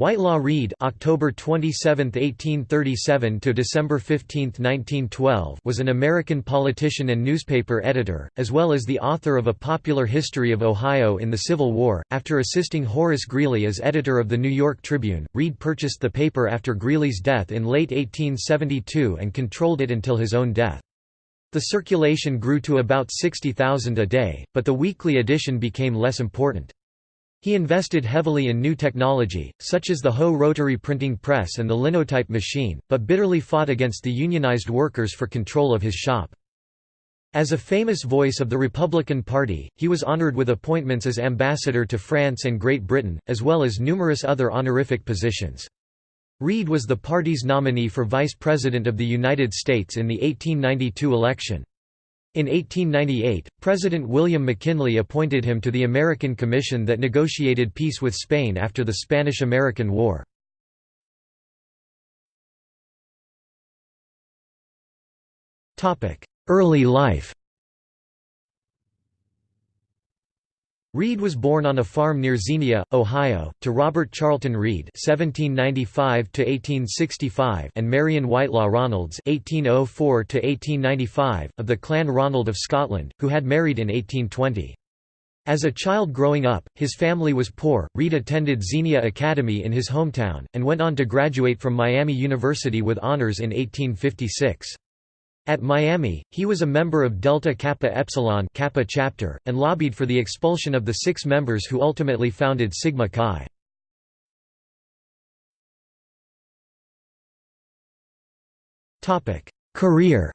Whitelaw Reid October 27, 1837 to December 15, 1912 was an American politician and newspaper editor, as well as the author of a popular history of Ohio in the Civil War. After assisting Horace Greeley as editor of the New York Tribune, Reid purchased the paper after Greeley's death in late 1872 and controlled it until his own death. The circulation grew to about 60,000 a day, but the weekly edition became less important. He invested heavily in new technology, such as the Hoe rotary printing press and the linotype machine, but bitterly fought against the unionized workers for control of his shop. As a famous voice of the Republican Party, he was honored with appointments as ambassador to France and Great Britain, as well as numerous other honorific positions. Reid was the party's nominee for Vice President of the United States in the 1892 election. In 1898, President William McKinley appointed him to the American Commission that negotiated peace with Spain after the Spanish–American War. Early life Reid was born on a farm near Xenia, Ohio, to Robert Charlton Reid (1795–1865) and Marion Whitelaw Ronalds (1804–1895) of the Clan Ronald of Scotland, who had married in 1820. As a child growing up, his family was poor. Reid attended Xenia Academy in his hometown, and went on to graduate from Miami University with honors in 1856. At Miami, he was a member of Delta Kappa Epsilon Kappa chapter, and lobbied for the expulsion of the six members who ultimately founded Sigma Chi. Career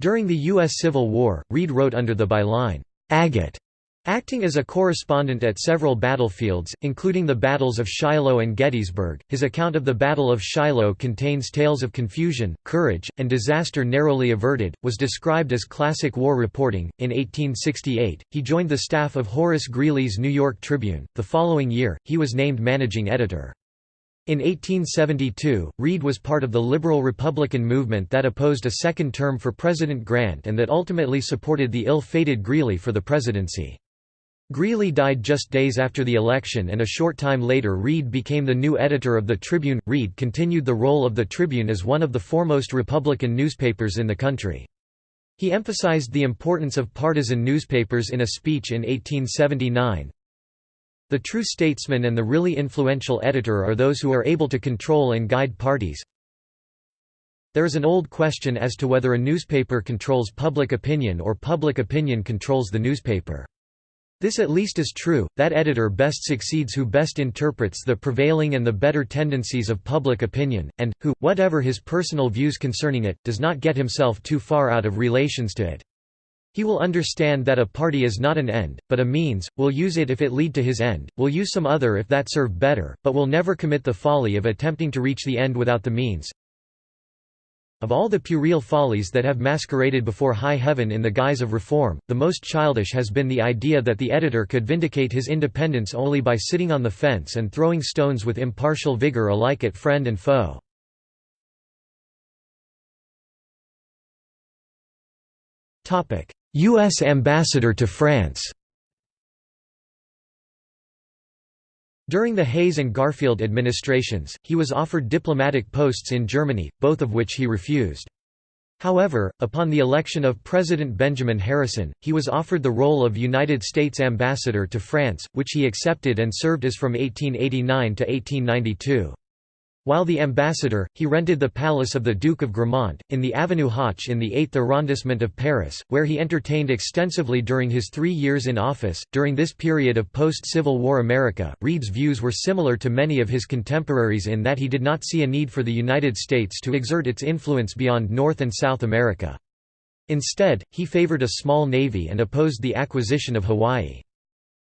During the U.S. Civil War, Reid wrote under the byline, "'Agate' Acting as a correspondent at several battlefields, including the battles of Shiloh and Gettysburg, his account of the Battle of Shiloh contains tales of confusion, courage, and disaster narrowly averted, was described as classic war reporting. In 1868, he joined the staff of Horace Greeley's New York Tribune. The following year, he was named managing editor. In 1872, Reid was part of the liberal Republican movement that opposed a second term for President Grant and that ultimately supported the ill-fated Greeley for the presidency. Greeley died just days after the election and a short time later Reid became the new editor of the Tribune. Reid continued the role of the Tribune as one of the foremost Republican newspapers in the country. He emphasized the importance of partisan newspapers in a speech in 1879. The true statesman and the really influential editor are those who are able to control and guide parties. There is an old question as to whether a newspaper controls public opinion or public opinion controls the newspaper. This at least is true, that editor best succeeds who best interprets the prevailing and the better tendencies of public opinion, and, who, whatever his personal views concerning it, does not get himself too far out of relations to it. He will understand that a party is not an end, but a means, will use it if it lead to his end, will use some other if that serve better, but will never commit the folly of attempting to reach the end without the means. Of all the puerile follies that have masqueraded before high heaven in the guise of reform, the most childish has been the idea that the editor could vindicate his independence only by sitting on the fence and throwing stones with impartial vigor alike at friend and foe. U.S. Ambassador to France During the Hayes and Garfield administrations, he was offered diplomatic posts in Germany, both of which he refused. However, upon the election of President Benjamin Harrison, he was offered the role of United States ambassador to France, which he accepted and served as from 1889 to 1892. While the ambassador, he rented the palace of the Duke of Gramont, in the Avenue Hoche in the 8th arrondissement of Paris, where he entertained extensively during his three years in office. During this period of post Civil War America, Reid's views were similar to many of his contemporaries in that he did not see a need for the United States to exert its influence beyond North and South America. Instead, he favored a small navy and opposed the acquisition of Hawaii.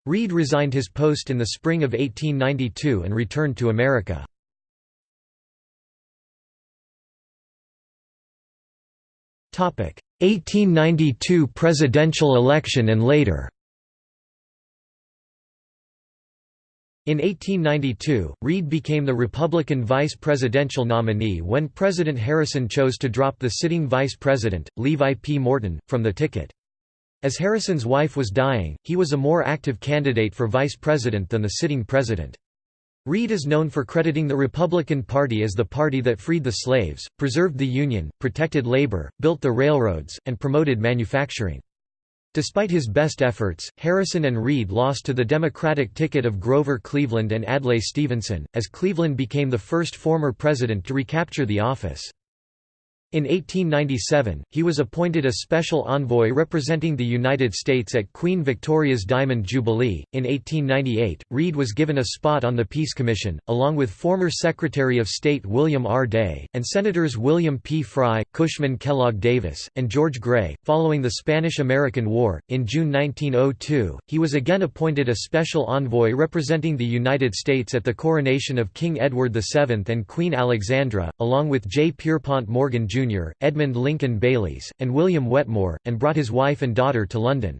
Reid resigned his post in the spring of 1892 and returned to America. 1892 presidential election and later In 1892, Reid became the Republican vice presidential nominee when President Harrison chose to drop the sitting vice president, Levi P. Morton, from the ticket. As Harrison's wife was dying, he was a more active candidate for vice president than the sitting president. Reid is known for crediting the Republican Party as the party that freed the slaves, preserved the Union, protected labor, built the railroads, and promoted manufacturing. Despite his best efforts, Harrison and Reid lost to the Democratic ticket of Grover Cleveland and Adlai Stevenson, as Cleveland became the first former president to recapture the office. In 1897, he was appointed a special envoy representing the United States at Queen Victoria's Diamond Jubilee. In 1898, Reid was given a spot on the Peace Commission, along with former Secretary of State William R. Day, and Senators William P. Frye, Cushman Kellogg Davis, and George Gray. Following the Spanish American War, in June 1902, he was again appointed a special envoy representing the United States at the coronation of King Edward VII and Queen Alexandra, along with J. Pierpont Morgan, Jr. Jr., Edmund Lincoln Baylies, and William Wetmore, and brought his wife and daughter to London.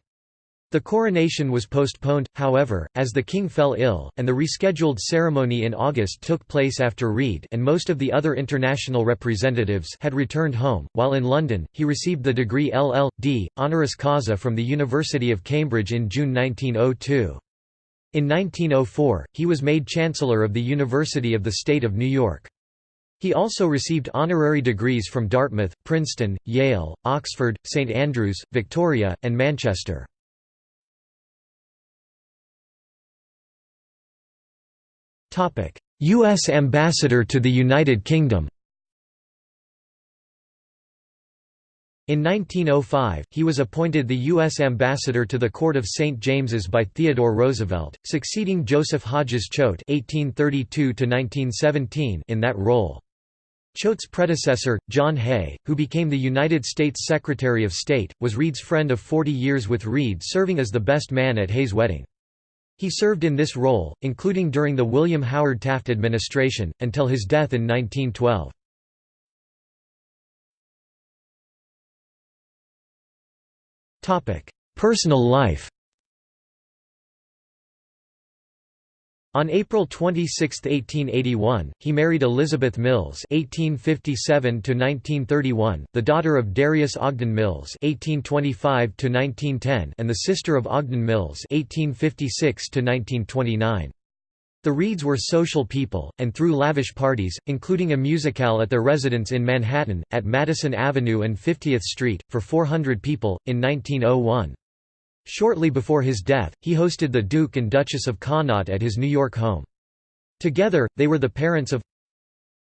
The coronation was postponed, however, as the king fell ill, and the rescheduled ceremony in August took place after Reid and most of the other international representatives had returned home. While in London, he received the degree LL.D. honoris causa from the University of Cambridge in June 1902. In 1904, he was made Chancellor of the University of the State of New York. He also received honorary degrees from Dartmouth, Princeton, Yale, Oxford, St Andrews, Victoria, and Manchester. U.S. Ambassador to the United Kingdom In 1905, he was appointed the U.S. ambassador to the Court of St. James's by Theodore Roosevelt, succeeding Joseph Hodges Choate (1832–1917) in that role. Choate's predecessor, John Hay, who became the United States Secretary of State, was Reid's friend of 40 years with Reid serving as the best man at Hay's wedding. He served in this role, including during the William Howard Taft administration, until his death in 1912. Personal life On April 26, 1881, he married Elizabeth Mills (1857–1931), the daughter of Darius Ogden Mills (1825–1910) and the sister of Ogden Mills (1856–1929). The Reids were social people, and threw lavish parties, including a musicale at their residence in Manhattan, at Madison Avenue and 50th Street, for 400 people, in 1901. Shortly before his death, he hosted the Duke and Duchess of Connaught at his New York home. Together, they were the parents of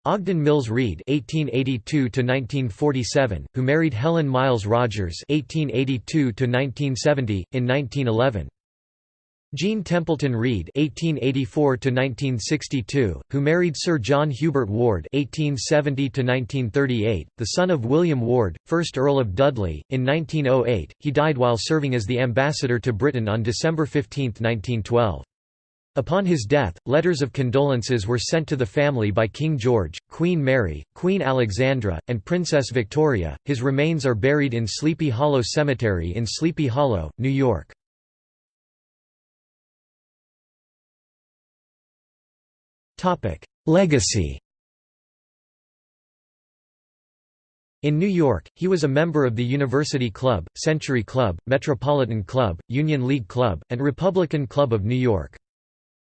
Ogden Mills Reid (1882–1947), who married Helen Miles Rogers (1882–1970) in 1911. Jean Templeton Reid (1884–1962), who married Sir John Hubert Ward (1870–1938), the son of William Ward, 1st Earl of Dudley. In 1908, he died while serving as the ambassador to Britain on December 15, 1912. Upon his death, letters of condolences were sent to the family by King George, Queen Mary, Queen Alexandra, and Princess Victoria. His remains are buried in Sleepy Hollow Cemetery in Sleepy Hollow, New York. Legacy In New York, he was a member of the University Club, Century Club, Metropolitan Club, Union League Club, and Republican Club of New York.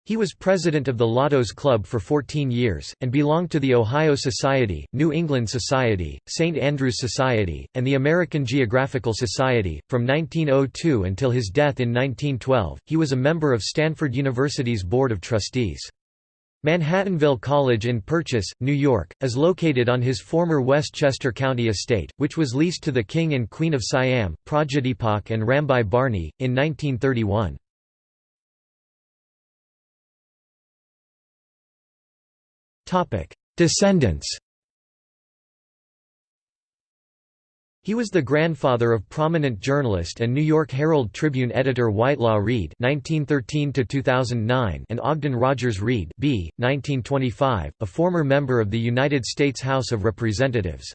He was president of the Lotos Club for 14 years, and belonged to the Ohio Society, New England Society, St. Andrews Society, and the American Geographical Society. From 1902 until his death in 1912, he was a member of Stanford University's Board of Trustees. Manhattanville College in Purchase, New York, is located on his former Westchester County estate, which was leased to the King and Queen of Siam, Prajadhipok and Rambai Barni, in 1931. Descendants He was the grandfather of prominent journalist and New York Herald Tribune editor Whitelaw Reid (1913–2009) and Ogden Rogers Reid (b. 1925), a former member of the United States House of Representatives.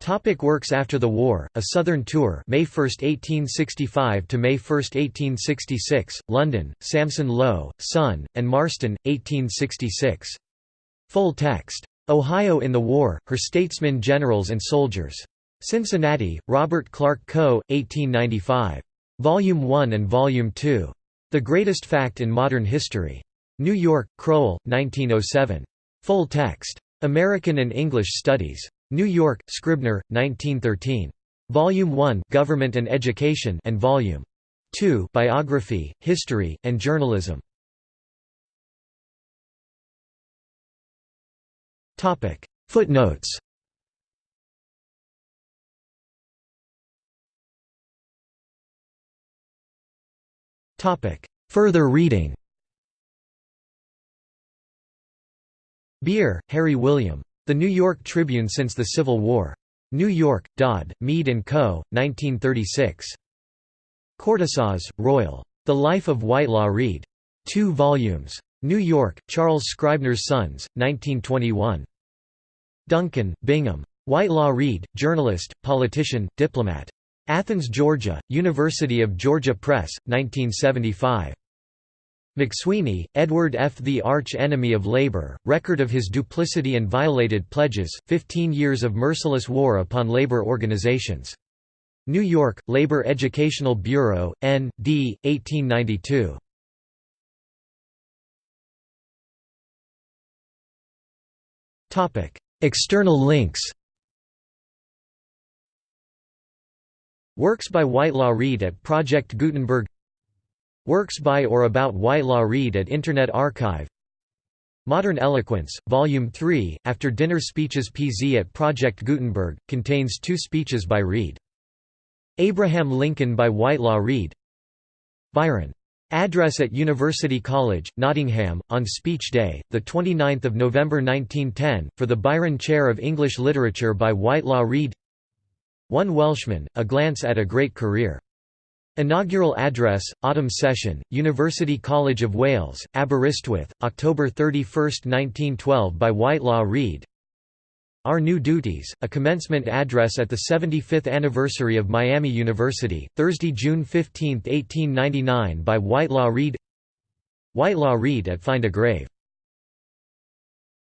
Topic works after the war, A Southern Tour May 1, 1865 to May 1, 1866, London, Sampson Low, Son, and Marston, 1866. Full text. Ohio in the War, Her Statesmen Generals and Soldiers. Cincinnati, Robert Clark Co., 1895. Volume 1 and Volume 2. The Greatest Fact in Modern History. New York, Crowell, 1907. Full text. American and English Studies. New York, Scribner, 1913. Volume 1 Government and Education and Volume 2 Biography, History, and Journalism. Footnotes Further reading Beer, Harry William. The New York Tribune Since the Civil War. New York, Dodd, Mead & Co., 1936. Cortissoz, Royal. The Life of Whitelaw Reid. 2 volumes. New York, Charles Scribner's Sons, 1921. Duncan, Bingham. Whitelaw Reid, journalist, politician, diplomat. Athens, Georgia, University of Georgia Press, 1975. McSweeney, Edward F. The Arch Enemy of Labor, Record of His Duplicity and Violated Pledges, 15 Years of Merciless War upon Labor Organizations. New York, Labor Educational Bureau, N. D., 1892. External links Works by Whitelaw Reid at Project Gutenberg Works by or about Whitelaw Reid at Internet Archive Modern Eloquence, Volume 3, After Dinner Speeches PZ at Project Gutenberg, contains two speeches by Reid. Abraham Lincoln by Whitelaw Reid Byron. Address at University College, Nottingham, on Speech Day, 29 November 1910, for the Byron Chair of English Literature by Whitelaw Reid. One Welshman, A Glance at a Great Career. Inaugural Address, Autumn Session, University College of Wales, Aberystwyth, October 31, 1912 by Whitelaw Reid Our New Duties, a commencement address at the 75th anniversary of Miami University, Thursday, June 15, 1899 by Whitelaw Reid Whitelaw Reid at Find a Grave